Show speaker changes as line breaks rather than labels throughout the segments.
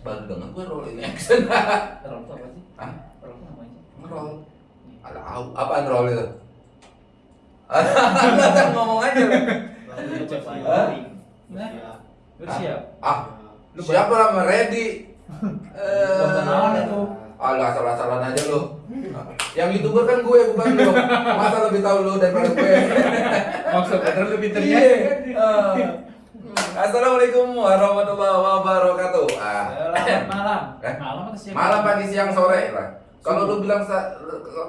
baru denger gue rolling action
roll apa sih?
Hah?
roll
apa? Ada apa roll itu? Ngomong aja lu.
Siap?
ah
lu siap.
siapa ready
tontonan itu.
Eh, alah asal-asalan aja lu. Yang youtuber kan gue bukan lu. Masa lebih tahu lu daripada gue?
Maksudnya
lebih ternyata Assalamualaikum warahmatullahi wabarakatuh. Ah.
Selamat malam.
Eh?
Malam atau siang?
Malam pagi siang sore lah. Kalau lu bilang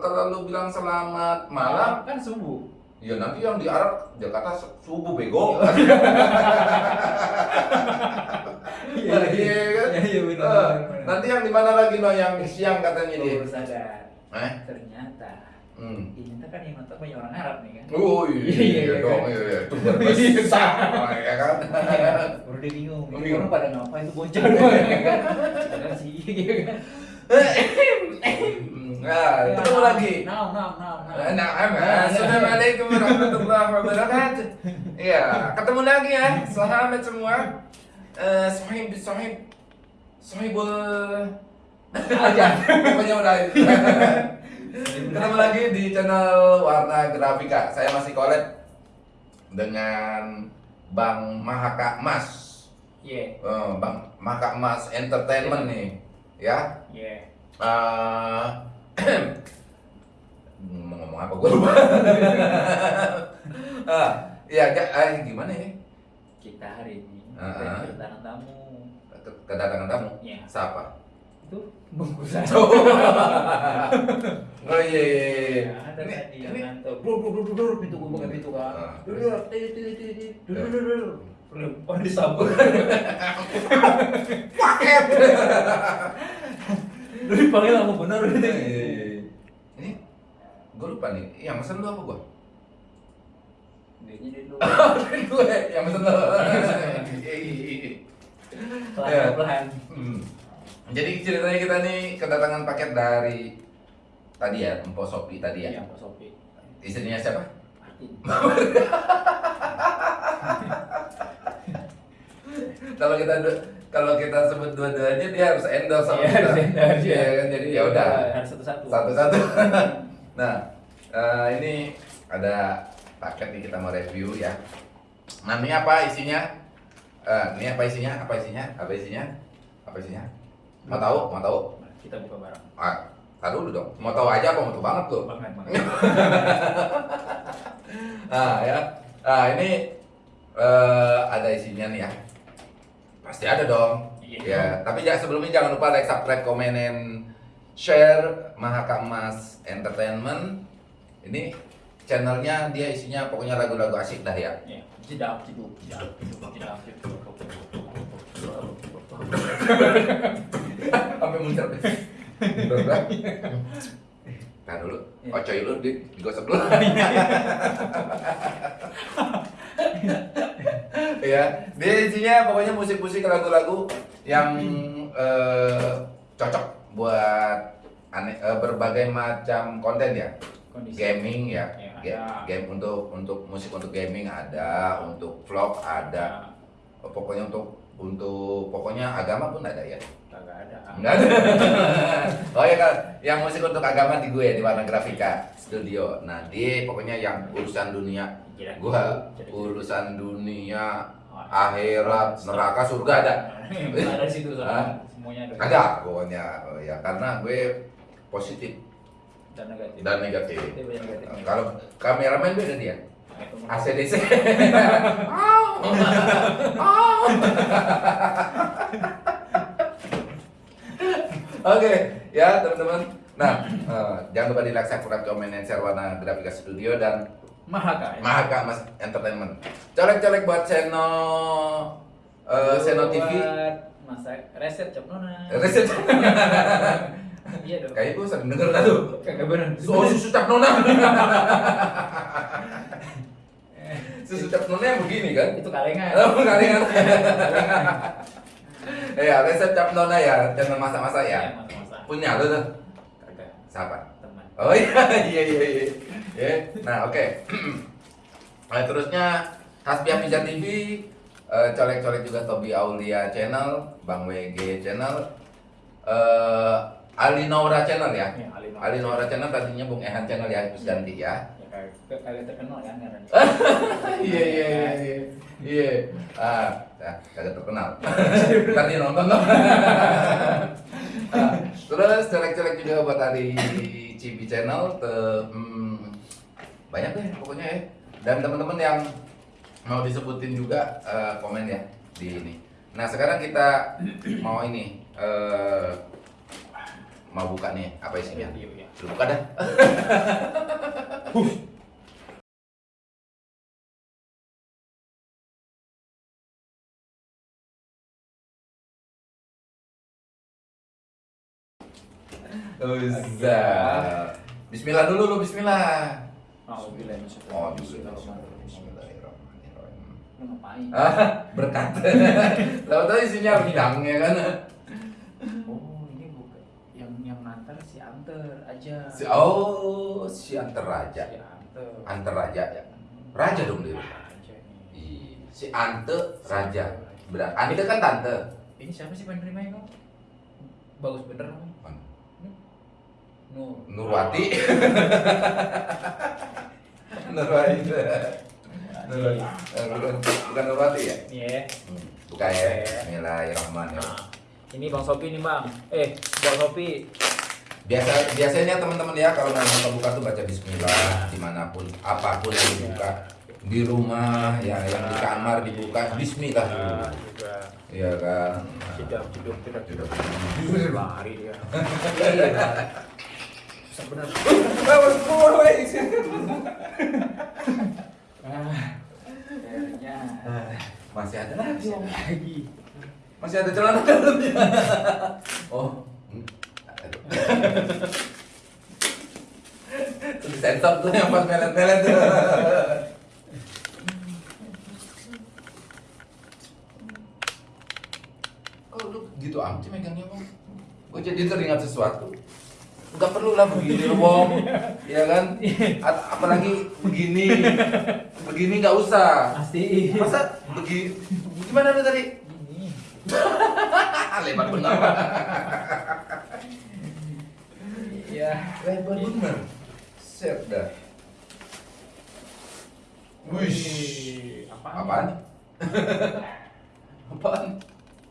kalau lu bilang selamat malam,
kan subuh.
ya nanti yang di Arab Jakarta su- subuh bego.
Iya,
Iya kan?
Iya, iya, benar,
Eh,
benar.
Nanti yang di mana lagi no yang siang katanya dia. Eh?
Ternyata
Hmm.
ini tuh kan yang nonton banyak orang Arab nih kan.
Oh iya,
Iya, iya,
iya dong,
kan?
iya, iya. Itu berbesar, ya kan?
Baru dia bingung. Ini orang pada ngapain tuh bocah doang ya kan. Sih gitu kan.
Nah, ketemu lagi.
Nah, nah, nah, nah.
Nah, Assalamualaikum warahmatullahi wabarakatuh. Iya, ketemu lagi ya. Selamat semua. Eh, sahib, sahib, sahibul aja. Pokoknya udah. ketemu lagi di channel Warna Grafika. Saya masih collab dengan Bang Mahaka Mas.
Iya,
Eh, Bang Mahaka Mas Entertainment nih, ya.
iya.
Eh, mau ngomong apa gue lupa. ah, ya, eh, gimana ya?
Kita hari ini
ah.
kedatangan tamu.
Ke- Kedatangan tamu.
Iya.
Siapa?
itu bungkusan
oh iya iya iya.
Ada tadi yang ngantuk. pintu pintu kan.
Paket.
Lu dipanggil benar.
Iya, iya, iya. Ini gue lupa nih. Jadi ceritanya kita nih kedatangan paket dari tadi ya, Empo Sopi tadi ya.
Iya, Pak Sopi.
Istrinya siapa?
Martin.
Kalau kita kalau kita sebut dua-duanya dia harus endorse sama
Iya,
kita.
harus
Iya
ya.
kan jadi ya udah.
Harus satu-satu.
Satu-satu. nah, eh, ini ada paket nih kita mau review ya. Nah, ini apa isinya? Eh, ini apa isinya? Apa isinya? Apa isinya? Apa isinya? Mau tahu? Mau tahu?
Kita buka bareng.
Ah, tahu dulu dong. Mau tahu aja apa mau tahu banget tuh?
Banget, banget.
Nah ya, nah ini eh, ada isinya nih ya. Pasti ada dong.
Iya.
Ya, tapi ya sebelumnya jangan lupa like, subscribe, komen, and share Mahaka Mas Entertainment. Ini channelnya dia isinya pokoknya lagu-lagu asik dah ya.
Iya. Jeduk, jedak, jeduk.
Sampai muncul. Berat. Nah dulu,
Iya.
ocoy lu di, digosok dulu. ya, dia isinya pokoknya musik-musik lagu-lagu yang eh, cocok buat aneh, eh, berbagai macam konten ya.
Kondisi.
Gaming ya,
Ya,
Ga-
ada.
game untuk untuk musik untuk gaming ada, untuk vlog ada,
Nah,
pokoknya untuk untuk pokoknya agama pun ada ya.
Kagak ada.
Enggak ada. oh ya kan, yang musik untuk agama di gue di Warna Grafika Studio. Nah, dia pokoknya yang urusan dunia
kira-
urusan dunia akhirat neraka surga ada.
ada di situ soalnya semuanya ada.
Ada pokoknya Oh, ya karena gue positif
Dan negatif.
dan negatif.
Negatifnya.
Kalau kameramen beda dia. ACDC. Au. Au. Oke, ya teman-teman. Nah, eh, jangan lupa di like, subscribe, comment, and share warna grafika studio dan
Mahaka ya.
Mahaka Mas Entertainment. Colek-colek buat Seno eh, Seno TV.
Buat masak resep cap nona.
Reset.
Iya dong.
Kayaknya gue sering denger dah tuh.
Kagak bener.
Oh, susu cap nona. susu cap nona yang begini kan?
Itu kalengan.
Oh, kalingan. Ya, resep cap nona ya, channel masak-masak ya.
Iya, masak-masak.
Punya lu tuh.
Kagak.
Siapa?
Teman.
Oh iya, iya iya iya. Ya, Nah, oke. Nah, terusnya Hasbiah Pizza TV Eh, colek-colek juga Tobi Aulia channel, Bang WG channel, eh Ali Naura channel ya.
Ya, Ali Naura.
Ali Naura channel tadinya Bung Ehan channel ya, terus ganti ya.
Ya, kalian terkenal kan karena
Iya iya iya iya. Iya. Ah, kagak terkenal. Tadi nonton dong. Ah, terus colek-colek juga buat Ali Cibi channel, te, hmm, banyak deh pokoknya ya. Dan teman-teman yang mau disebutin juga eh, komen ya di ini. Nah sekarang kita mau ini eh, mau buka nih apa isinya?
Video ya.
Lu buka dah. Ustaz. Bismillah dulu lu bismillah. Oh, bismillahirrahmanirrahim.
Lu ngapain?
Ah, berkat. Lalu tadi isinya bidang ya kan.
Oh, ini bukan yang yang si Anter aja.
Si oh, si Antar Raja.
Si Anter.
Antar Raja ya. Raja dong dia.
Raja.
Ih, Si Ante Raja. Berat. Ante kan tante.
Ini siapa sih penerimanya kok? Bagus bener kamu. Nur.
Nurwati. Nurwati. Nurwati. Bukan Nurwati ya?
Iya.
Hmm, Buka ya. Bismillahirrahmanirrahim.
Nah, ini Bang Sopi nih Bang. Eh, Bang Sopi.
Biasa biasanya teman-teman ya kalau mau buka-buka tuh baca Bismillah di mana pun apa pun yang dibuka di rumah ya yang di kamar dibuka Bismillah dulu. Iya kan.
tidak tidak tidak
Tidak.
lari dia. Akhirnya
Masih ada lagi.
Lagi.
Masih ada celana dalamnya. Oh. Hmm. Aduh. Tuh sensor tuh yang pas melet-melet tuh. Kok lu gitu amat sih megangnya, Bang? Gue jadi teringat sesuatu. Enggak perlu lah begini loh, Bang. Ya kan? A- apalagi begini. Begini nggak usah.
Pasti.
Masa begini? Gimana lu tadi? Lebar benar.
Iya.
Lebar benar. Set dah. Wish.
Apaan?
Apaan? Apaan?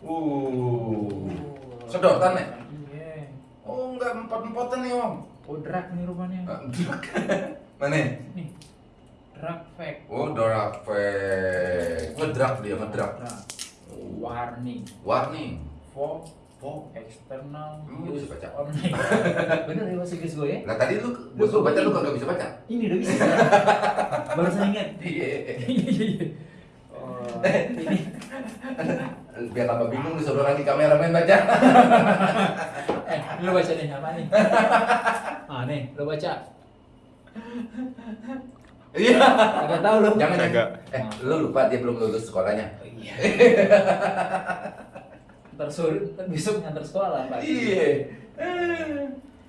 Uh. Sedotan ya?
Iya.
Oh enggak empat-empatan nih om.
Oh, drag nih rumahnya.
Ah, Mana?
Nih. Drag fake.
Oh dorak fake. Ngedrak dia ngedrak.
Drag. Warning.
Warning.
For
Oh.
external
lu
use
bisa baca?
only. Bener ya bahasa Inggris gue ya?
Lah tadi lu gua suruh baca lu kagak bisa baca.
Ini udah bisa. Baru saya ingat.
Iya.
Oh, ini
Biar tambah bingung disuruh lagi kameramen baca.
Eh lu baca nih apa nih? Ah nih, lu baca.
Iya.
Agak tahu lu.
Jangan
Kagak.
Eh, lu lupa dia belum lulus sekolahnya.
Oh, Iya. Ntar sore, ntar besok ngantar sekolah Pak.
Iya.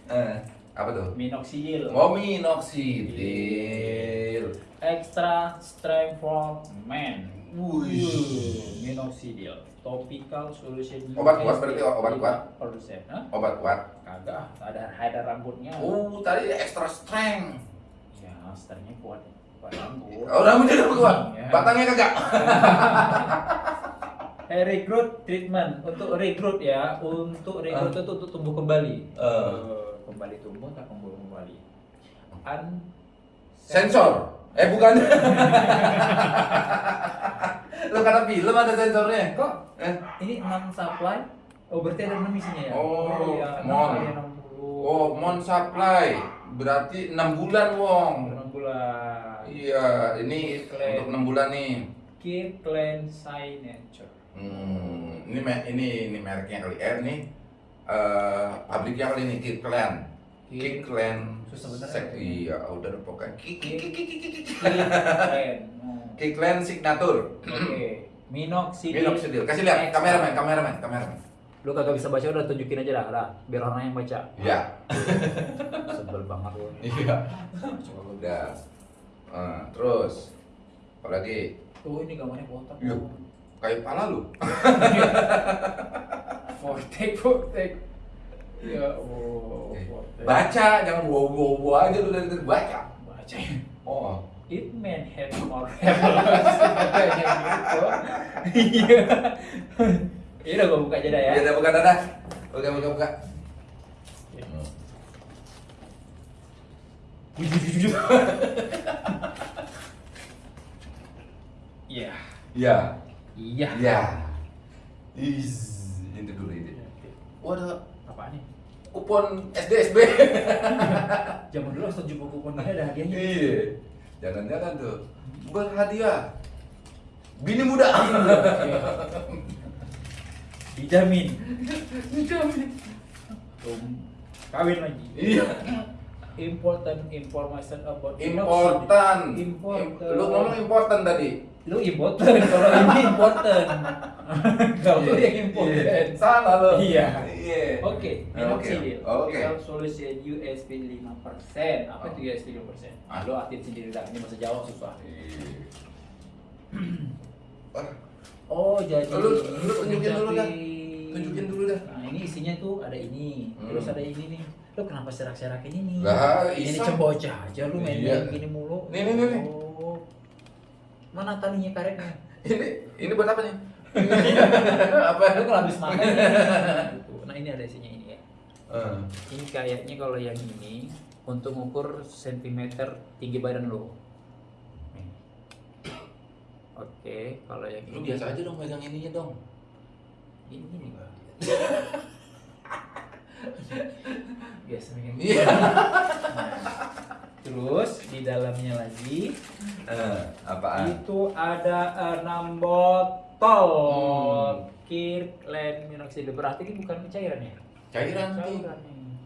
Eh, apa tuh?
Minoxidil.
Oh, minoxidil.
Extra strength for men.
Wih.
Minoxidil. Topical solution.
Obat kuat berarti, obat kuat?
Persen. Hah?
Obat kuat.
Kagak, ada ada rambutnya.
Oh, tadi extra strength.
Ya, sternya kuat. Kuat rambut.
Oh, rambutnya udah kuat.
Iya.
Batangnya kagak.
Eh, recruit treatment untuk recruit ya, untuk recruit itu untuk tumbuh kembali.
Eh.
Eh, kembali tumbuh tak tumbuh kembali. Un
Sensor. Eh, bukan. Lu karena film ada sensornya.
Kok
Eh,
ini non supply? Oh berarti ada enam isinya ya?
Oh,
iya, enam
mon. oh, mon supply. Berarti 6 bulan, Wong.
enam bulan.
Iya, ini
Klaim.
untuk 6 bulan nih.
Kid Clan Signature.
Hmm, ini ini ini mereknya kali R nih. Eh, pabriknya kali ini Kid Clan.
Susah bener
Sek-
ya?
Iya, udah pokoknya. Kid
Clan. Oh.
Signature.
Oke. Minoxidil.
Minoxidil. Kasih lihat kameramen, kameramen, kameramen.
Lu kagak bisa baca udah tunjukin aja dah, dah. Biar orang yang baca.
Iya.
Sebel banget lu.
Iya. Udah. Eh, terus apalagi
Tuh ini gambarnya kotak.
Iya. kayak pala lu.
Fortek, fortek. Ya Allah.
Baca, jangan wow wow wow aja lu dari tadi baca.
Baca.
Oh.
It man have more gitu. Iya. Ini udah gue buka aja dah ya.
Ya udah buka dadah. Buka buka buka.
Iya.
Iya.
Iya.
Iya. Is ini dulu ini. Waduh,
Apaan nih?
Kupon SDSB.
Zaman dulu harus jumpa kuponnya ada hadiahnya.
Iya. Jangan-jangan tuh berhadiah. Bini muda.
Dijamin. Tum, kawin lagi.
Iya.
Important information about
Important.
Important.
Lu ngomong important tadi.
Lu important kalau ini important. kalau lu yang important.
Iya. Salah lu.
Iya.
Iya.
Oke,
Oke.
minoxidil.
Oke.
Self solution USP 5%. Apa
Oh.
itu USP 5%?
Ah.
Lu artiin sendiri dah. Ini bahasa Jawa susah.
Iya.
Oh, jadi
Lu- tunjukin dulu dah. Tunjukin dulu dah.
Nah, ini isinya tuh ada ini,
Hmm.
terus ada ini nih. Lu kenapa serak-serak ini nih?
Lah,
ini cebocah aja lu main
Iya.
gini mulu.
Nih, nih, nih, nih.
Oh. Mana talinya karetnya?
Ini ini buat apa nih? apa?
Lu kalau habis makan gitu. Nah, ini ada isinya ini ya.
Eh,
Ini kayaknya kalau yang ini untuk mengukur sentimeter tinggi badan lo. Oke, kalau yang
Lu
ini
biasa aja dong megang ininya dong.
ini nih bang. Biasa megang.
Iya.
Terus di dalamnya lagi
Eh, apaan?
itu ada enam botol
Hmm.
Kirkland minoxidil berarti ini bukan cairan ya?
Cairan nih.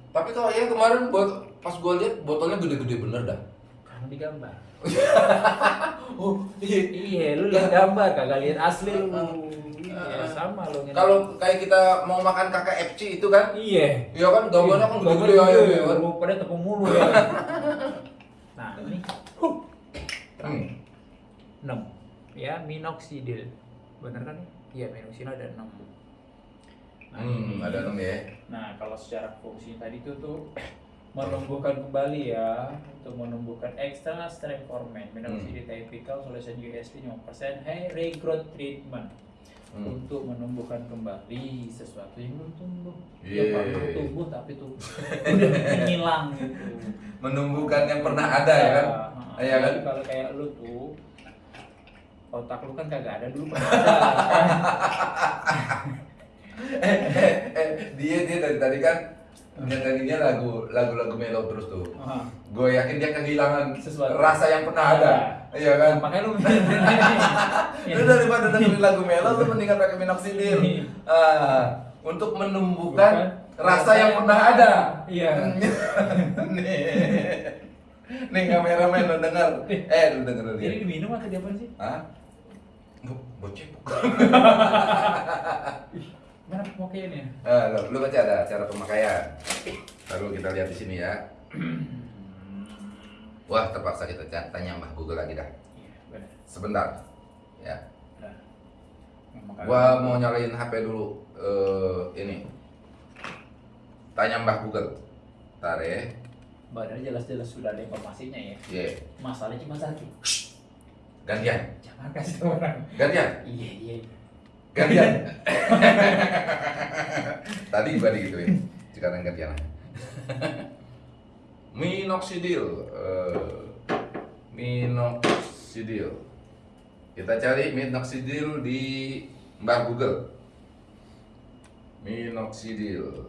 Tapi kalau yang kemarin buat pas gua lihat botolnya gede-gede bener dah.
Karena digambar.
Oh, iya.
Iya, lu lihat gambar kagak lihat asli lu. Iya, sama lu. ngeliat.
Kalau kayak kita mau makan KKFC itu kan,
iya,
iya kan gambarnya kan gede-gede ya kan.
Pada tepung mulu ya. nah, ini
Hmm.
6 ya minoxidil. Bener kan? Iya, minoxidil ada 6. Nah,
Hmm, ada enam ya.
Nah, kalau secara fungsi tadi itu tuh menumbuhkan kembali ya untuk menumbuhkan external strength hormone minoxidil typical solution USP 5% high regrowth treatment
Hmm.
untuk menumbuhkan kembali sesuatu yang belum tumbuh
Yeah.
yang pernah tumbuh tapi tuh menghilang gitu
Menumbuhkan yang pernah ada ya kan?
Nah,
Iya kan?
kalau kayak lu tuh otak lu kan kagak ada dulu pernah ada
eh, eh, eh, dia dia dari tadi kan dia tadinya lagu lagu-lagu melo terus tuh.
Ah.
Gue yakin dia kehilangan
Sesuatu.
rasa yang pernah ada. Iya kan?
makanya lu
Lu daripada dengerin lagu melo lu mendingan pakai minoxidil. Ah, untuk menumbuhkan rasa yang pernah ada.
Iya.
nih. Nih kameramen lu denger. Eh lu denger lu
Jadi
dia.
diminum atau diapain sih?
Hah? Bukan.
Mana pemakaiannya?
Ah, lu, lu baca ada cara pemakaian. Lalu kita lihat di sini ya. Wah, terpaksa kita tanya Mbah Google lagi dah.
Iya.
Sebentar. Ya.
Nah.
Gua mau nyalain HP dulu. Eh, ini. Tanya Mbah Google. Ntar ya.
Badan jelas-jelas sudah ada informasinya ya.
Ye.
Masalahnya cuma satu.
Gantian.
Jangan kasih tahu orang.
Gantian.
Iya, iya.
Gantian. Tadi gua digituin. Sekarang gantian. Minoxidil. eh, minoxidil. Kita cari minoxidil di Mbah Google. Minoxidil.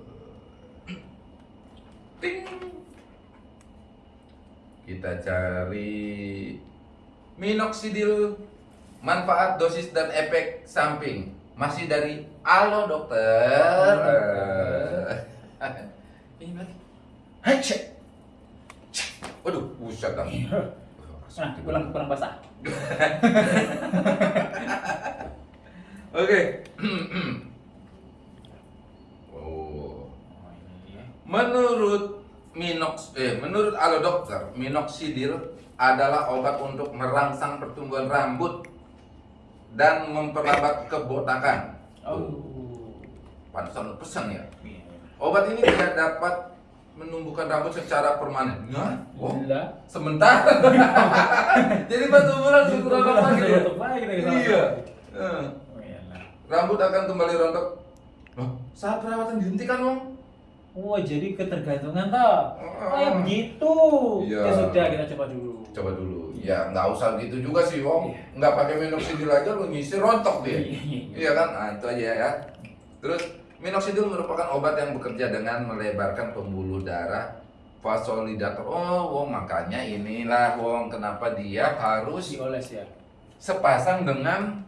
Ting. Kita cari minoxidil manfaat dosis dan efek samping masih dari Halo dokter. Ini lagi. Waduh, buset dah.
Nah, pulang pulang basah.
Oke. oh.
Oh.
Menurut minox eh menurut alo dokter, minoxidil adalah obat untuk merangsang pertumbuhan rambut dan memperlambat kebotakan.
Oh.
Pantesan pesan ya.
Iya.
Obat ini tidak dapat menumbuhkan rambut secara permanen. Nah, oh,
Gila.
sementara. Jadi batu bulan lagi dia?
Rontok lagi sana.
Iya.
Oh, iyalah.
Rambut akan kembali rontok. Loh, saat perawatan dihentikan, Om.
Oh, jadi ketergantungan toh.
Oh.
Oh, ya begitu.
Iya.
Ya sudah, kita coba dulu.
Coba dulu. Ya, nggak usah gitu juga sih, Om.
Iya.
Nggak pakai minoxidil aja lu ngisi rontok dia.
Iya, iya, iya.
Iya kan? Nah, itu aja ya. Terus minoxidil merupakan obat yang bekerja dengan melebarkan pembuluh darah vasodilator. Oh, Wong makanya inilah Wong kenapa dia harus
Dioles ya.
sepasang dengan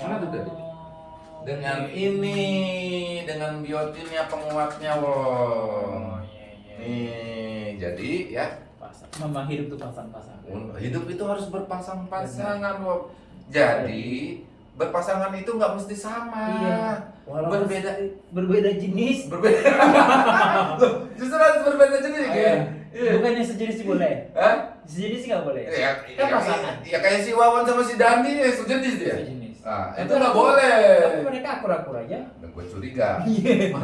mana tuh tadi?
Oh,
Dengan ini, dengan biotinnya penguatnya Wong.
Oh, iya, iya.
Nih, jadi ya
Pasang. Memang hidup tuh pasang-pasang.
hidup itu harus berpasang-pasangan Wong. Jadi berpasangan itu nggak mesti sama.
Iya. Walaupun
Berbeda
berbeda jenis.
berbeda Loh, justru harus berbeda jenis
Oh,
ya
iya.
iya
Bukannya sejenis sih boleh.
Hah?
Sejenis sih nggak boleh.
ya,
Kan
ya,
pasangan.
ya kayak si Wawan sama si Dandi ya sejenis dia
Sejenis. Tapi
itu nggak boleh
Tapi mereka akur-akur aja.
dan gue curiga
Iya.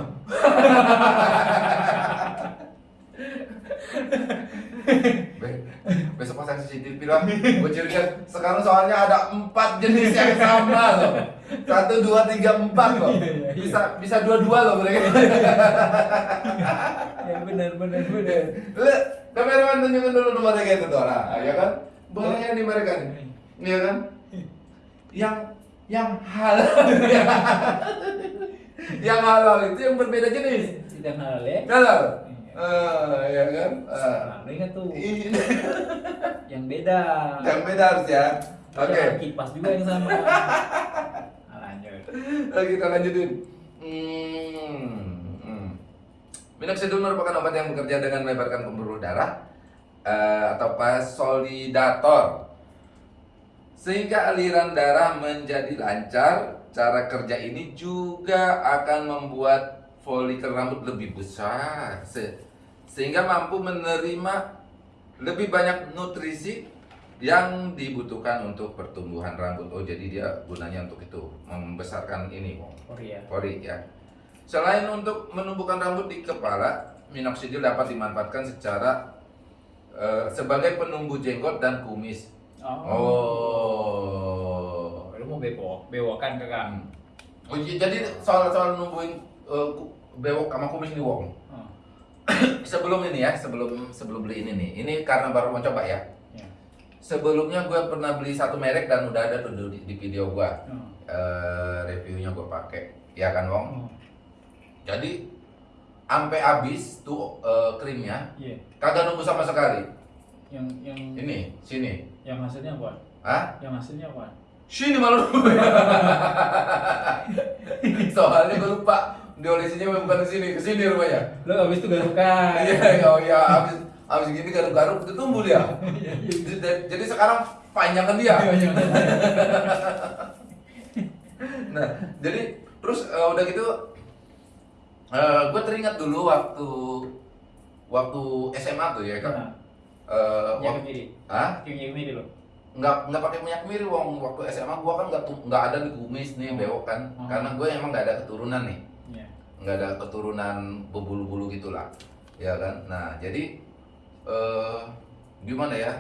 besok pasang CCTV lah. Gue curiga sekarang soalnya ada empat jenis yang sama loh. Satu dua tiga empat loh.
Iya, iya, iya.
bisa bisa dua dua loh mereka
ya benar benar benar.
Lu kameraman tunjukin dulu nomor mereka itu tuh nah, ya kan bahaya nih mereka nih. Iya kan? Yang yang halal yang halal itu yang berbeda jenis.
Tidak halal ya.
halal Ah, ya kan Ah.
Nah, ingat tuh
ini
yang beda.
yang beda harus ya oke
Ada Kipas juga yang sama. Nah, lanjut.
Oke, kita lanjutin hmm. hmm. Minoxidil merupakan obat yang bekerja dengan melebarkan pembuluh darah eh, atau vasodilator sehingga aliran darah menjadi lancar. Cara kerja ini juga akan membuat folikel rambut lebih besar se- sehingga mampu menerima lebih banyak nutrisi yang dibutuhkan untuk pertumbuhan rambut. Oh, jadi dia gunanya untuk itu, membesarkan ini, Wong.
Korea.
Pori ya. Selain untuk menumbuhkan rambut di kepala, minoxidil dapat dimanfaatkan secara eh, sebagai penumbuh jenggot dan kumis. Oh.
Lu mau bewok, bewokan kakak.
Oh, j- jadi soal soal numbuhin ku- bewok sama kumis nih Wong.
Oh.
Sebelum ini ya, sebelum sebelum beli ini nih. Ini karena baru mau coba ya.
Ya.
Sebelumnya gue pernah beli satu merek dan udah ada tuh di, di video gue.
Oh.
Eh, reviewnya gue pakai. Ya kan Wong?
Oh.
Jadi sampai habis tuh eh, krimnya
Iya.
kagak nunggu sama sekali.
Yang yang
Ini, sini.
yang hasilnya apa?
Hah?
Yang hasilnya apa?
Sini malu. Soalnya gue lupa diolesinya bukan ke sini, ke sini rupanya.
Lo habis itu garukan.
Iya, oh iya, habis habis gini garuk-garuk itu tumbuh dia. Jadi- sekarang panjangan dia. Nah, jadi terus eh, udah gitu gue teringat dulu waktu waktu SMA tuh ya kan.
Nah,
Eh,
yang
wak-
kemiri.
Hah?
Yang kemiri lo.
nggak nggak pakai minyak miri wong waktu SMA gua kan nggak tu- nggak ada di kumis nih
Oh.
bewok kan
Oh.
karena gue emang nggak ada keturunan nih
Iya.
Nggak ada keturunan bebulu-bulu gitulah ya kan? Nah jadi eh gimana ya?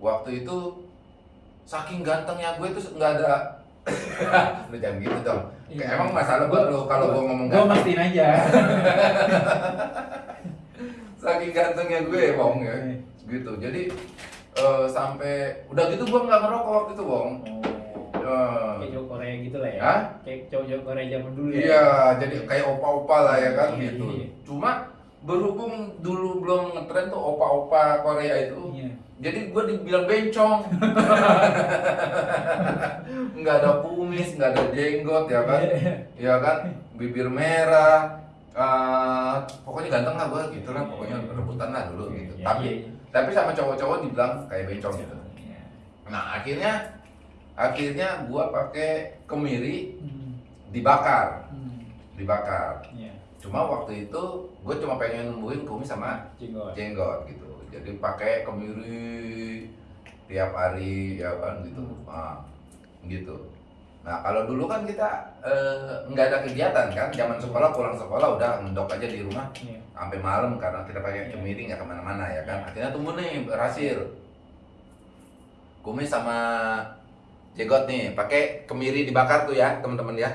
Waktu itu saking gantengnya gue tuh nggak ada lu jangan gitu dong. Kayak
Iya.
emang masalah gue lo kalau gue ngomong ganteng.
mastiin aja.
saking gantengnya gue ya.
Iya.
gitu. Jadi eh, sampai udah gitu gue nggak ngerokok waktu itu wong
Kayak cowok Korea gitu lah ya.
Hah?
Kayak cowok-cowok Korea zaman dulu ya.
Iya, jadi kayak opa-opa lah ya kan
Iya,
gitu.
iya.
Cuma berhubung dulu belum ngetren tuh opa-opa Korea itu,
Iya.
jadi gue dibilang bencong. nggak ada kumis, nggak ada jenggot ya kan,
Iya.
ya kan, bibir merah. eh, pokoknya ganteng lah gue gitu lah, pokoknya rebutan lah dulu gitu.
Iya,
tapi,
iya, iya.
tapi sama cowok-cowok dibilang kayak bencong gitu.
Iya.
Nah akhirnya, akhirnya gue pakai kemiri
Hmm.
dibakar,
Hmm.
dibakar.
Iya.
Cuma waktu itu gue cuma pengen numbuhin kumis sama
Jenggot.
jenggot gitu. Jadi pakai kemiri tiap hari ya kan gitu.
Hmm.
Ah, gitu. Nah kalau dulu kan kita eh, nggak ada kegiatan kan, zaman sekolah pulang sekolah udah mendok aja di rumah
Iya.
sampai malam karena kita pakai kemiri nggak ke mana-mana ya kan. Akhirnya tumbuh nih berhasil. Kumis sama jegot nih pakai kemiri dibakar tuh ya teman-teman ya.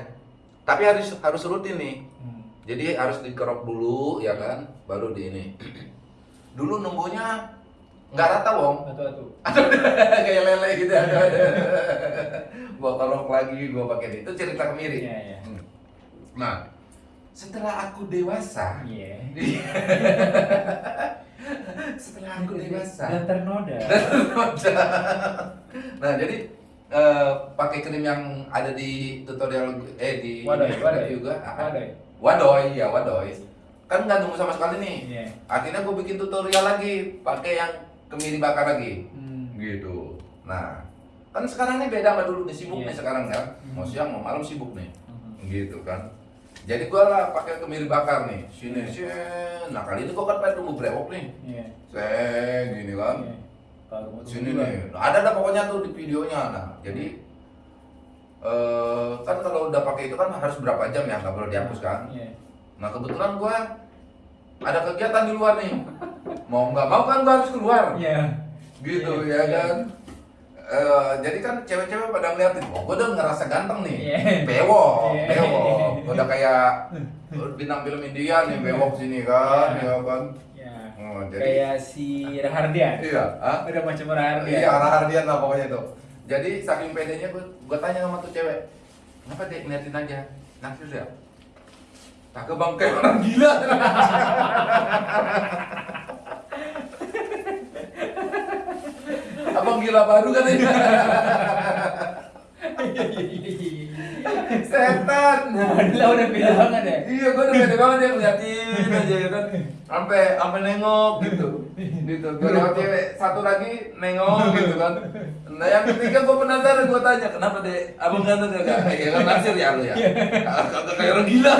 Tapi harus harus rutin nih.
Hmm.
Jadi harus dikerok dulu ya kan, baru di ini. Dulu numbuhnya nggak rata wong,
Atu-atu.
kayak lele gitu ada gua kerok lagi, gua pakai itu cerita kemiri.
Iya, iya.
Hmm. Nah, setelah aku dewasa,
Iya.
setelah aku dewasa,
Dan ternoda.
nah jadi eh, pakai krim yang ada di tutorial eh di
Wadoy, wadoy.
juga, ah,
Wadoy.
wadoy ya wadoy, kan nggak nunggu sama sekali nih.
Iya.
Akhirnya gue bikin tutorial lagi, pakai yang kemiri bakar lagi,
Hmm.
gitu. Nah, kan sekarang nih beda sama dulu nih sibuk
Iya.
nih sekarang kan, mau
Hmm.
siang mau malam sibuk nih,
Hmm.
gitu kan. Jadi gua lah pakai kemiri bakar nih, sini sini. Nah kali ini gua kan pengen tunggu brewok nih,
Iya.
seng gini kan.
Iya. Kalau
sini nih Nah, ada ada pokoknya tuh di videonya nah jadi eh kan kalau udah pakai itu kan harus berapa jam ya nggak boleh dihapus kan
Iya.
nah kebetulan gua ada kegiatan di luar nih mau nggak mau kan gua harus keluar
Iya.
gitu
Iya,
ya
iya.
kan Eh, jadi kan cewek-cewek pada ngeliatin, oh gue udah ngerasa ganteng nih,
Iya.
bewok,
Iya.
bewok, udah kayak bintang film India nih, bewok sini kan,
Iya.
ya kan,
Iya.
Oh, jadi
Kayak si Rahardian.
iya, ah?
Udah macam Rahardian.
Iya, arah hardian lah pokoknya itu. Jadi saking pedenya gue, gue tanya sama tuh cewek, kenapa dek ngeliatin aja, naksir ya? Cakep bang, kayak orang gila. Abang gila baru kan ini.
Iya, iya, iya, iya.
Setan.
Lah udah beda banget ya.
Iya, gue udah pede banget ya ngeliatin aja ya kan. Sampai sampai nengok gitu. Gitu. Gue lewat cewek satu lagi nengok gitu kan. Nah yang ketiga gue penasaran gue tanya kenapa deh abang ganteng gak? Ya kan naksir ya lu ya. Kagak kayak orang gila.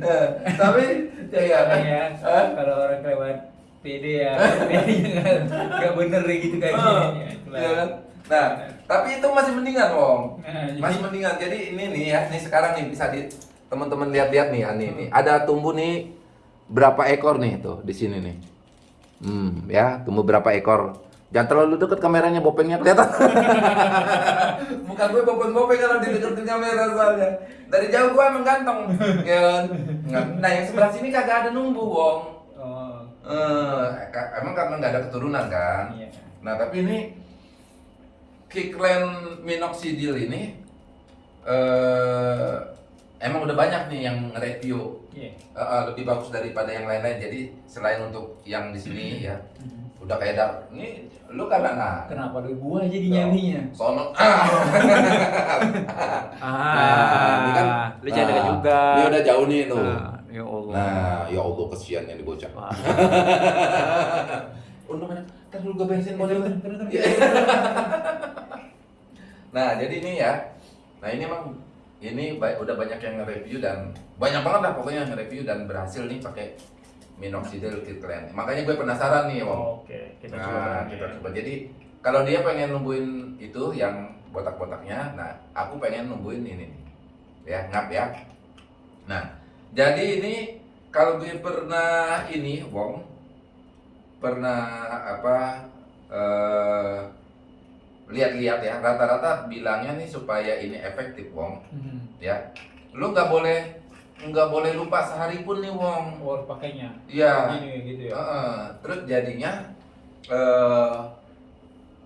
Eh, Tapi ya ya.
ya,
Hah?
kalau orang kelewat PD ya, PD nggak nggak bener gitu kayak Ya?
Nah, tapi itu masih mendingan, Wong.
Nah,
Masih mendingan. Jadi ini nih ya, nih sekarang nih bisa di teman-teman lihat-lihat nih, Ani nih. Ada tumbuh nih berapa ekor nih tuh di sini nih. Hmm, ya, tumbuh berapa ekor. Jangan terlalu deket kameranya, bopengnya kelihatan. Muka gue bopeng-bopeng kalau dideketin kamera soalnya. Dari jauh gue emang ganteng, ya kan? Nah, yang sebelah sini kagak ada numbuh, Wong.
Oh,
Eh, emang karena nggak ada keturunan kan?
iya.
Nah tapi ini Kiklen minoxidil ini eh emang udah banyak nih yang review
Iya.
Eh, eh, lebih bagus daripada yang lain-lain. Jadi selain untuk yang di sini ya
Mhm.
udah kayak dar. Ini lu kan nggak?
Kenapa lu gua jadi nyaminya?
Sono. Ah.
Ah,
ini kan.
lu
nah,
juga.
Ini udah jauh nih lu.
Ah, ya Allah.
Nah, ya Allah kesian yang dibocah. Untung mana? Ntar dulu gue bensin mobil.
Terus, terus, terus.
Iya. Nah, jadi ini ya. Nah, ini emang ini ba- udah banyak yang nge-review dan banyak banget lah pokoknya yang nge-review dan berhasil nih pakai minoxidil Kirkland. Makanya gue penasaran nih, Wong.
Oke, kita
nah,
coba.
kita
ya.
coba. Jadi kalau dia pengen numbuhin itu yang botak-botaknya, nah aku pengen numbuhin ini nih. Ya, ngap ya. Nah, jadi ini kalau gue pernah ini, Wong, pernah apa eh lihat-lihat ya, rata-rata bilangnya nih supaya ini efektif, Wong,
Mhm.
ya. Lu nggak boleh nggak boleh lupa sehari pun nih, Wong.
Oh, pakainya.
Iya.
Gitu ya.
Heeh. terus jadinya eh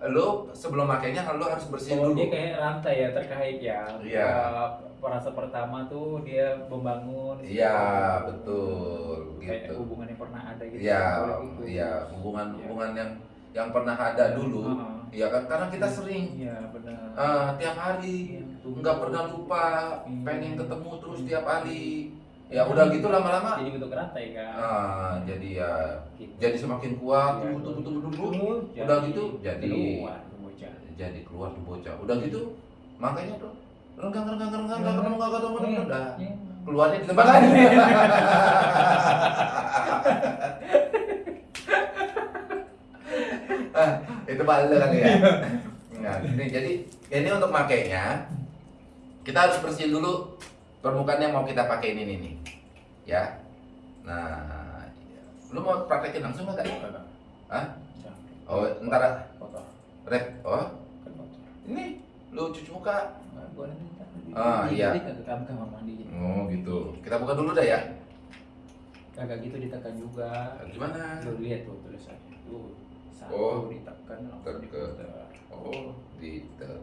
lu sebelum makainya lu harus bersihin
Oh,
dulu.
dia kayak rantai ya terkait ya.
Iya.
Eh, Perasa pertama tuh dia membangun.
Iya, betul
Kayak
gitu.
hubungan yang pernah ada gitu.
Iya,
putus.
iya, hubungan-hubungan yang yang pernah ada dulu.
Heeh.
Iya kan karena kita sering
Iya, benar.
eh, tiap hari
Iya,
nggak pernah lupa,
Iya.
pengen ketemu terus tiap hari. Ya udah gitu lama-lama.
Jadi bentuk rantai kan.
Ah, jadi ya
Gitu.
jadi semakin kuat,
Iya,
tunggu tunggu tunggu.
Terus
Udah gitu jadi
keluar
jadi keluar tuh bocah. Udah gitu makanya tuh renggang renggang renggang nggak ketemu nggak ketemu udah
Iya.
keluarnya di tempat lain. ah, itu balik kan ya. Nah, ini jadi ini untuk makainya kita harus bersihin dulu permukaan yang mau kita pakai ini nih. Ya. Nah, lu mau praktekin langsung nggak? Hah? Oh, ntar rep. Oh,
Kan
ini lu cuci muka. Ah, iya. Oh, gitu. Kita buka dulu dah ya.
Kagak gitu ditekan juga.
Gimana?
Lu lihat tuh tulisannya tuh.
Oh.
ditekan langsung.
Oh, ditekan.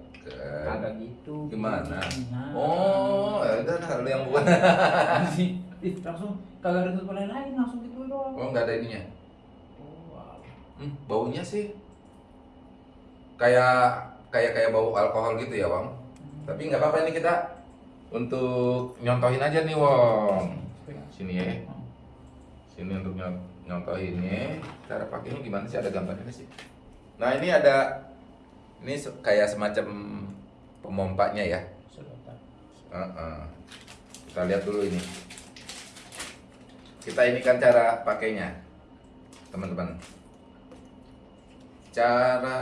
Kagak gitu.
Gimana?
Nah.
Oh, ya udah nah, lu yang buat.
Ih, langsung kagak ada tutup lain langsung gitu doang.
Oh, nggak ada ininya.
Oh.
Hmm, baunya sih kayak kayak kayak bau alkohol gitu ya, Wong. Tapi nggak apa-apa ini kita untuk nyontohin aja nih, Wong. Sini ya. Sini untuk nyon- nyontohinnya. Cara pakainya gimana sih? Ada gambarnya sih. Nah, ini ada ini kayak semacam pemompanya ya.
Sedotan.
Heeh. Kita lihat dulu ini. Kita ini kan cara pakainya, teman-teman. Cara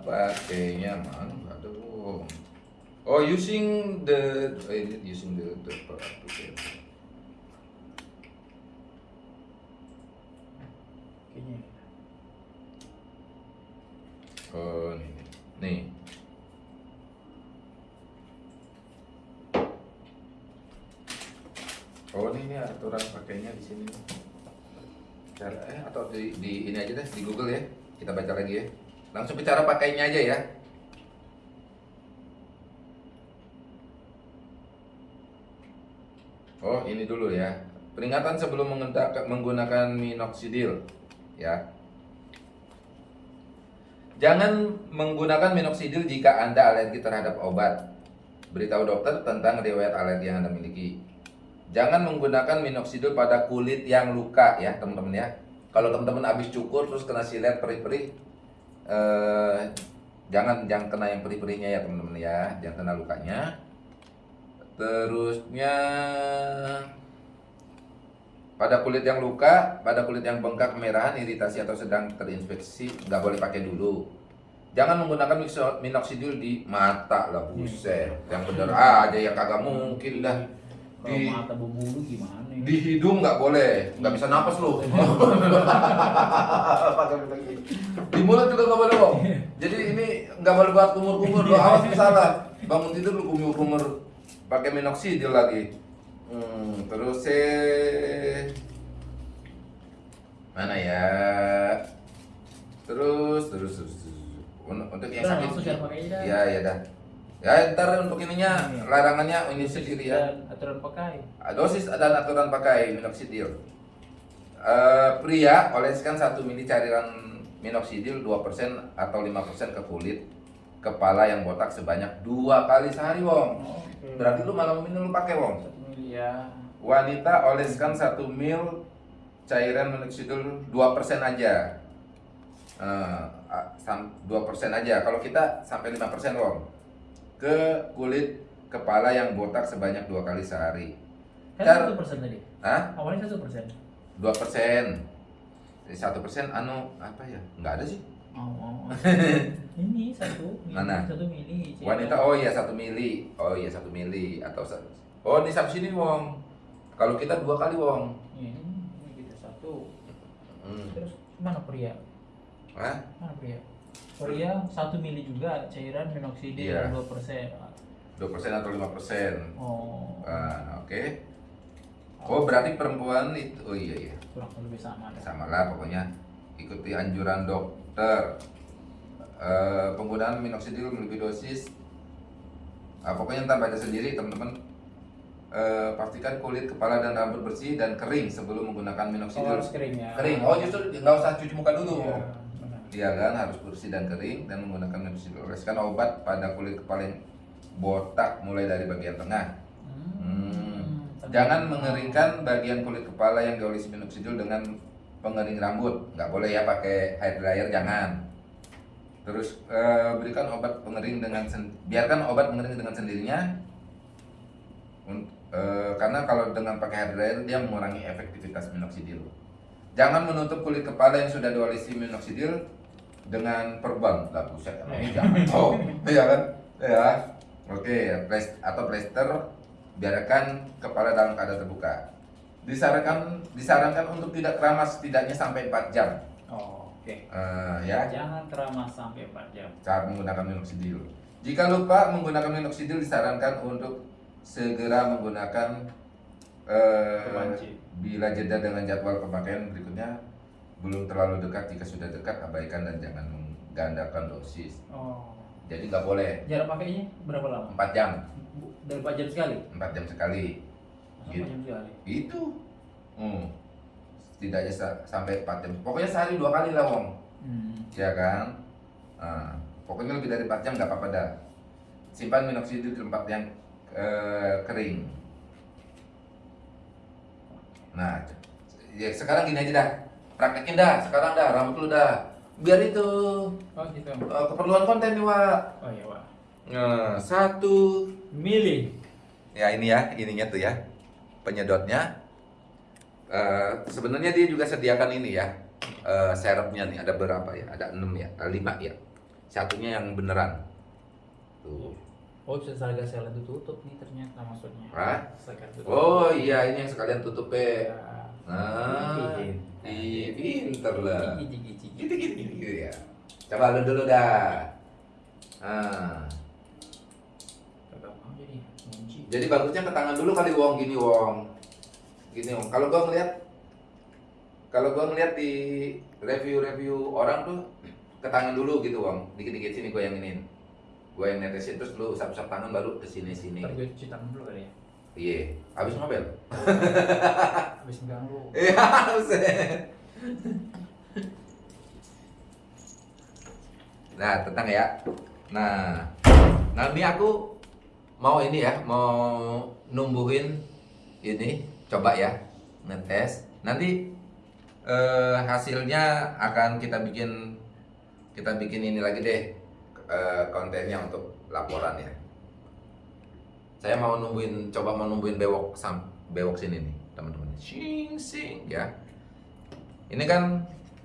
pakainya mana? Aduh. Oh, using the oh, using the the okay.
Kayaknya.
Oh, ini. Nih. Oh, ini, ini aturan pakainya di sini. Cara eh atau di, di ini aja deh di Google ya. Kita baca lagi ya. Langsung ke cara pakainya aja ya. Oh, ini dulu ya. Peringatan sebelum menggunakan minoxidil ya. Jangan menggunakan minoxidil jika Anda alergi terhadap obat. Beritahu dokter tentang riwayat alergi yang Anda miliki. Jangan menggunakan minoxidil pada kulit yang luka ya, teman-teman ya. Kalau teman-teman habis cukur terus kena silet perih-perih eh, jangan jangan kena yang perih-perihnya ya, teman-teman ya. Jangan kena lukanya. Terusnya pada kulit yang luka, pada kulit yang bengkak, kemerahan, iritasi atau sedang terinfeksi, nggak boleh pakai dulu. Jangan menggunakan minoxidil di mata lah, buset. Yang bener aja yang kagak mungkin dah.
Kalau
Di,
mata berbulu gimana ini?
di hidung nggak boleh, nggak bisa napas lu. di mulut juga nggak boleh kok. Jadi ini nggak boleh buat kumur-kumur, lu awas salah. Bangun tidur lu kumur-kumur pakai minoxidil lagi. Hmm, terus eh mana ya? Terus terus terus. terus. Un- Untuk yang sakit.
dah.
Ya ya dah. Ya ntar untuk ininya
Iya.
larangannya ini sendiri ya.
Aturan pakai.
Dosis dan aturan pakai minoxidil. Eh, pria oleskan 1 mili cairan minoxidil 2% atau 5% ke kulit kepala yang botak sebanyak dua kali sehari, Wong. Berarti lu malam ini lu pakai, Wong.
Satu mili ya.
Wanita oleskan 1 mil cairan minoxidil 2% aja. Eh, a- sam- 2% aja. Kalau kita sampai 5%, Wong. Ke kulit kepala yang botak sebanyak dua kali sehari.
Kan satu persen tadi.
Hah?
Awalnya satu persen.
dua persen satu persen anu apa ya nggak ada sih
Oh, oh, oh. ini satu mili,
Mana?
satu mili.
Wanita oh iya satu mili oh iya satu mili atau satu oh ini satu sini wong kalau kita dua kali wong
Ini, kita satu.
hmm.
Terus mana pria?
Hah?
Mana pria? Pria satu mili juga cairan minoxidil
Iya.
dua persen.
dua persen atau lima persen
Oh,
Ah, oke oh berarti perempuan itu oh iya iya
kurang lebih sama. dah.
sama lah pokoknya ikuti anjuran dokter Eh, penggunaan minoxidil melebihi dosis Ah, pokoknya ntar baca sendiri teman-teman Eh, pastikan kulit kepala dan rambut bersih dan kering sebelum menggunakan
Oh,
minoxidil
harus kering ya.
kering oh justru nggak usah cuci muka dulu
Iya.
Iya kan harus bersih dan kering dan menggunakan minoxidil oleskan obat pada kulit kepala yang botak mulai dari bagian tengah
Hmm.
Jangan mengeringkan bagian kulit kepala yang diolesi minoxidil dengan pengering rambut. Nggak boleh ya pakai hair dryer, jangan. Terus eh, berikan obat pengering dengan biarkan obat pengering dengan sendirinya. Eh, karena kalau dengan pakai hair dryer dia mengurangi efektivitas minoxidil. Jangan menutup kulit kepala yang sudah diolesi minoxidil dengan perban. Lah buset emang jangan. Oh iya kan? Ya oke plas- atau plester biarkan kepala dalam keadaan terbuka. Disarankan disarankan untuk tidak keramas setidaknya sampai 4 jam.
Oh, oke.
Eh, ya.
Jangan keramas sampai 4 jam.
saat menggunakan minoxidil. Jika lupa menggunakan minoxidil disarankan untuk segera menggunakan
Kemanci.
bila jeda dengan jadwal pemakaian berikutnya belum terlalu dekat jika sudah dekat abaikan dan jangan menggandakan dosis
Oh.
jadi nggak boleh
Jarak pakainya berapa lama?
4 jam
Dari 4 jam sekali?
4 jam sekali Gitu.
4 jam sekali?
itu hmm. setidaknya sa- sampai 4 jam pokoknya sehari dua kali lah wong
Hmm.
ya kan Nah, pokoknya lebih dari 4 jam nggak apa-apa dah simpan minoxidil di tempat yang eh, kering. Nah ya sekarang gini aja dah. Praktekin dah sekarang dah rambut lu dah. Biar itu
Oh, gitu.
eh, keperluan konten nih Wak.
Oh iya, Pak.
nah, satu.
Milih.
ya ini ya ininya tuh ya penyedotnya. Eh, sebenarnya dia juga sediakan ini ya serepnya nih ada berapa ya? Ada enam ya ada lima ya. Satunya yang beneran. Tuh
Oh, bisa harga sel itu tutup nih ternyata maksudnya.
Hah? Oh iya ini yang sekalian tutup
Ya.
nah ih pinter lah. Gitu gitu gitu, ya. Coba lu dulu dah. Ah
jadi
bagusnya ke tangan dulu kali wong. Gini wong. Gini wong. Kalau gua ngeliat kalau gua ngeliat di review-review orang tuh ke tangan dulu gitu wong. Dikit-dikit sini gua yang ini gua yang netesin terus lu usap-usap tangan baru ke sini-sini.
Ntar gue cuci tangan dulu kali ya.
iya. Habis ngobel
Habis megang lu.
iya nah tentang ya. Nah nah ini aku mau ini ya mau numbuhin ini. Coba ya ngetes. Nanti eh, hasilnya akan kita bikin kita bikin ini lagi deh eh, kontennya untuk laporan ya saya mau numbuhin coba mau numbuhin bewok sam bewok sini nih teman-teman sing sing ya. Ini kan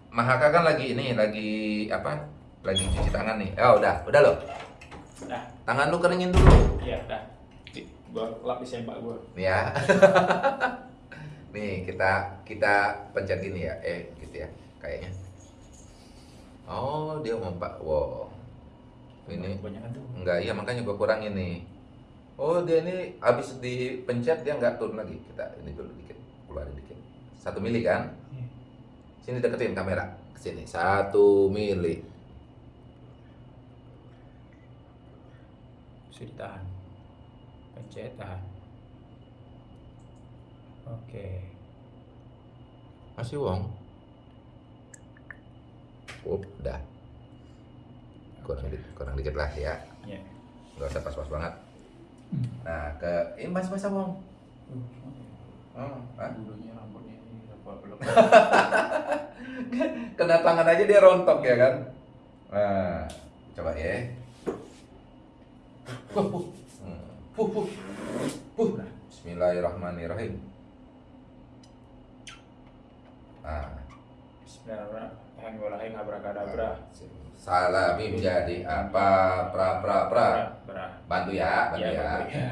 Mahaka kan lagi ini lagi apa? Lagi cuci tangan nih. Oh udah udah loh.
Dah.
tangan lu keringin dulu.
Iya, dah. Gua lapis sempak gua.
nih ya nih kita kita pencet gini ya. Eh gitu ya kayaknya. Oh dia mau pak wow ini enggak iya makanya gua kurangin nih. Oh dia ini habis dipencet dia nggak turun lagi. Kita ini dulu dikit keluarin dikit. Satu mili kan?
Iya.
sini deketin kamera sini. Satu mili.
Bisa ditahan. Pencet tahan. Oke.
masih wong Up, dah kurang dikit, kurang dikit lah ya
Ya.
nggak usah pas-pas banget
Hmm.
nah ke ini mas mas wong
Uh,
oh, ah.
bulunya rambutnya ini apa belum.
kena tangan aja dia rontok ya kan nah coba ya Puh, puh. Hmm. Puh, puh. Puh. Bismillahirrahmanirrahim nah
Bismillahirrahmanirrahim. Abrakadabra.
salami menjadi apa? Pra pra pra. Bantu ya bantu
Ya,
ya
ya.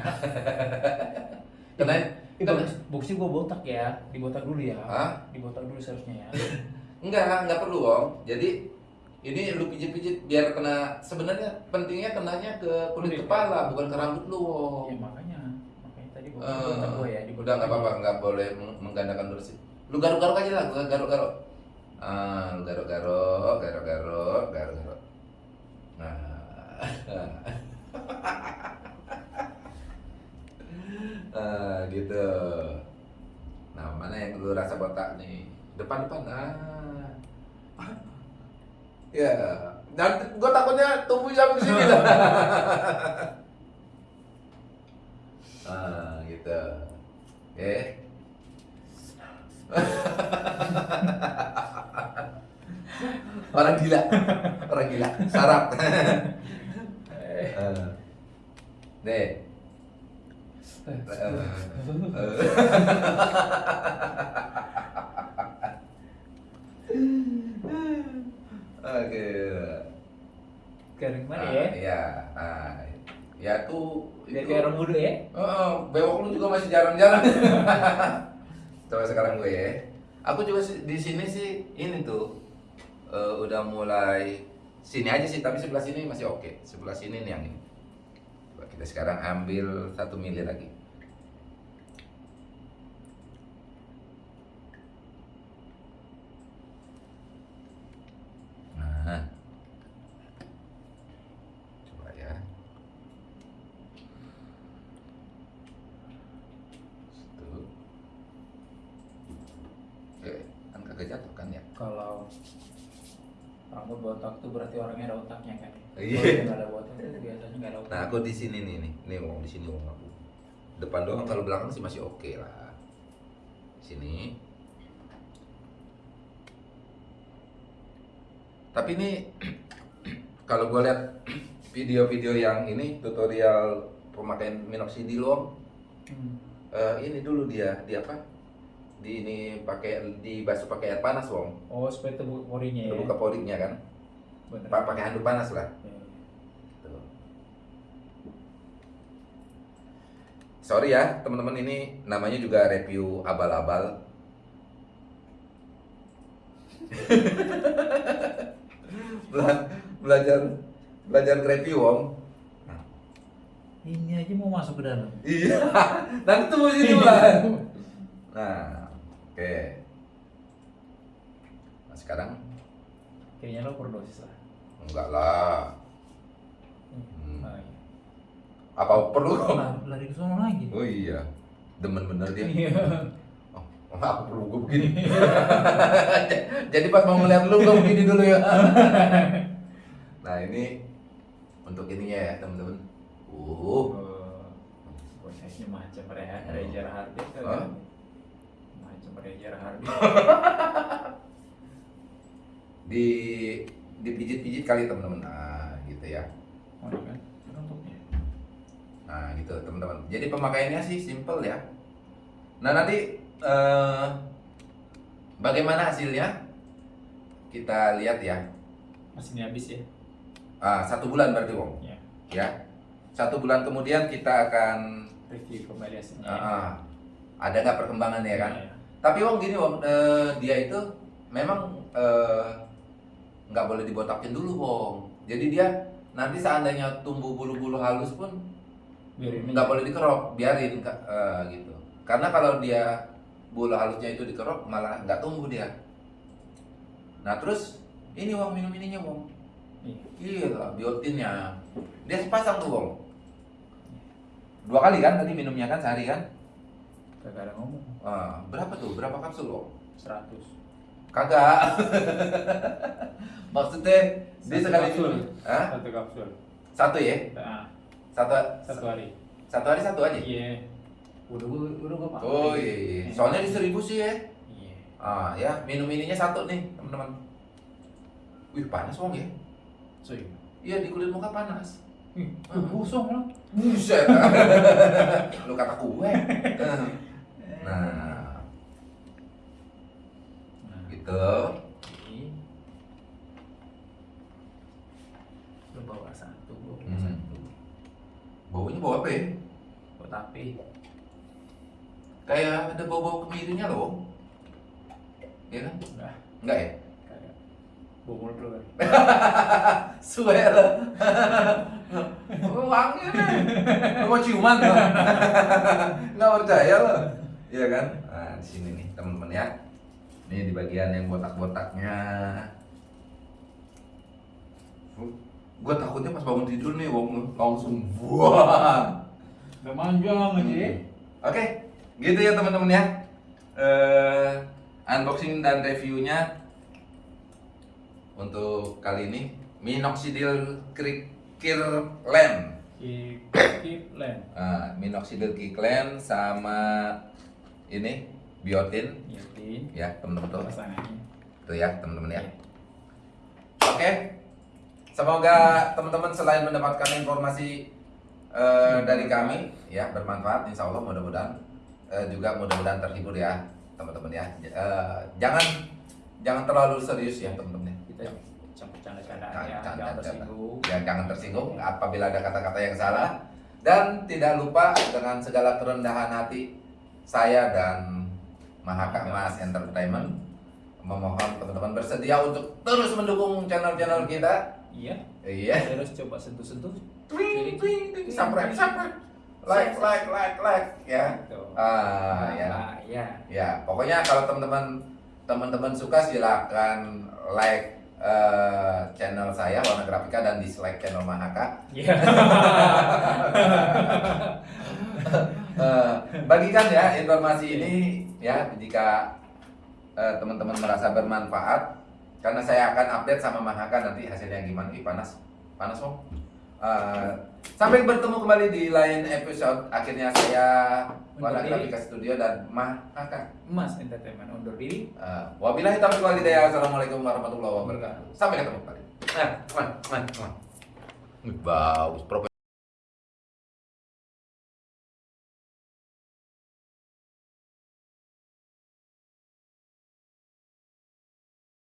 kena?
Ini bagus, bagusnya gua botak ya, dibotak dulu ya.
Hah?
Dibotak dulu seharusnya ya.
enggak enggak perlu om. Jadi ini lu pijit-pijit biar kena sebenarnya pentingnya kenanya ke kulit kepala bukan ke rambut lu Wong.
Ya makanya, makanya tadi gua botak gua ya,
udah nggak apa-apa nggak boleh meng- menggandakan bersih lu garuk-garuk aja lah garuk-garuk ah garuk-garuk garuk-garuk garuk-garuk. Nah ah gitu. Nah mana yang lu rasa botak nih? Depan-depan ah. Ya dan gue takutnya tumbuh sampai sini lah. Ah gitu. Oke orang gila orang gila sarap deh. Oke. Garing mana ah, ya? Iya.
Ah,
ya,
Nah, ya tuh itu. orang muda ya?
oh bewok lu juga masih jarang-jarang. Coba sekarang gue ya. Aku juga di sini sih ini tuh eh, udah mulai sini aja sih, tapi sebelah sini masih oke. Sebelah sini nih yang ini. Coba kita sekarang ambil satu mili lagi. Nah, coba ya. Situ. Oke, kan kagak jatuh kan ya?
Kalau rambut botak tuh berarti orangnya ada otaknya kan.
Iya.
Kalau nggak ada botak itu biasanya nggak ada otak.
Nah, aku di sini nih nih. Nih wong di sini wong aku. Depan doang kalau belakang sih masih oke lah. Sini. Tapi ini kalau gue lihat video-video yang ini tutorial pemakaian minoxidil Wong,
Hmm.
eh, ini dulu dia, di apa? Di ini pakai dibasuh pakai air panas Wong.
Oh, supaya terbuka porinya ya.
Terbuka porinya kan.
Bener.
Pa- Pakai handuk panas lah.
Ya.
Tuh. Sorry ya teman-teman ini namanya juga review abal-abal. Bela- belajar belajar review om. Nah,
Ini aja mau masuk ke dalam.
iya, nanti tunggu sini lah. Nah, oke. Nah sekarang
Kayaknya lo overdosis lah.
Enggak lah. Hmm.
Iya.
Apa perlu?
Lari, ke sana lagi.
Oh iya, demen bener dia.
Iya.
Oh, oh, aku perlu gue begini. Jadi pas mau ngeliat lu gue begini dulu ya. nah ini untuk ininya ya temen-temen. Uh,
Oh, bosnya macam Re- Reza Hardi kan. Macam Reza Hardi.
di dipijit-pijit kali temen-temen. Nah gitu ya.
Mana kan? Untuknya.
Nah gitu teman-teman. Jadi pemakaiannya sih simple ya. Nah nanti eh, bagaimana hasilnya? Kita lihat ya.
Masih habis ya?
Ah, satu bulan berarti Wong.
Ya.
Ya. Satu bulan kemudian kita akan
Review kembali hasilnya.
Ah, ah. ada nggak perkembangan ya kan?
Iya.
Tapi Wong gini Wong, eh, dia itu memang eh, nggak boleh dibotakin dulu Wong. Jadi dia nanti seandainya tumbuh bulu-bulu halus pun
Biarin
nggak boleh dikerok, biarin eh, gitu. Karena kalau dia bulu halusnya itu dikerok malah nggak tumbuh dia. Nah terus ini Wong minum ininya Wong.
Iya.
Iya, biotinnya. Dia sepasang tuh Wong. Dua kali kan tadi minumnya kan sehari kan?
Kagak ada ngomong.
Ah, berapa tuh? Berapa kapsul Wong?
100.
Kagak. Maksudnya dia sekali
kapsul.
Hah?
Satu kapsul.
Satu ya?
Nah,
Satu
satu hari.
satu hari satu aja.
Iya. Udah gua udah gua pakai.
Oh iya, iya. Soalnya di seribu sih ya.
Iya.
Ah ya, minum ininya satu nih teman-teman. Wih panas wong ya?
So, iya.
Iya di kulit muka panas.
Gua gosong lah.
Buset. Lu kata gue. Nah,
Nah,
gitu.
ini. Lu bawa satu, gua bawa
Hmm.
satu.
Baunya bau apa ya?
Buat api.
Kayak ada bau-bau kemirinya loh. Iya kan?
Enggak,
Enggak ya?
Bawa mulut lu kan.
Swear. Wangi nih. Lu mau ciuman tuh? Nggak percaya lo. Iya kan? Nah, di sini nih teman-teman ya. Ini di bagian yang botak-botaknya. Gue takutnya pas bangun tidur nih, langsung buah.
Udah manjang aja ya.
Oke, gitu ya teman-teman ya. Eh, unboxing dan reviewnya untuk kali ini minoxidil Kirkland.
Keep land.
Ah, minoxidil Kirkland sama ini biotin
Yakin.
ya teman-teman tuh. Tuh ya teman-teman ya. Oke. Semoga teman-teman selain mendapatkan informasi eh, dari kami ya bermanfaat insya Allah mudah-mudahan eh, juga mudah-mudahan terhibur ya teman-teman ya. Eh, jangan jangan terlalu serius ya teman-teman ya.
Kita bercanda-candaan ya,
jangan-
jangan. tersinggung.
Ya, jangan tersinggung apabila ada kata-kata yang salah dan tidak lupa dengan segala kerendahan hati saya dan Mahaka Mas Entertainment memohon teman-teman bersedia untuk terus mendukung channel-channel kita.
Iya,
Iya.
terus coba sentuh-sentuh.
Twing, twing, twing. Subscribe, subscribe. Like, like, like, like, ya. Ah, ya.
Nah, ya.
Ya, pokoknya kalau teman-teman teman-teman suka silakan like eh, channel saya Warna Grafika dan dislike channel Mahaka.
Iya.
Eh, bagikan ya informasi ini ya jika eh, teman-teman merasa bermanfaat karena saya akan update sama Mahaka nanti hasilnya gimana. Ih, panas. Panas, Om. Eh, sampai bertemu kembali di lain episode. Akhirnya saya
diri.
Grafika Studio dan Mahaka
Mas Entertainment undur diri.
Uh, wabillahi taufiq wal hidayah. Assalamualaikum warahmatullahi wabarakatuh. Sampai ketemu kembali. Nah, man, man, man. Bagus, profesional.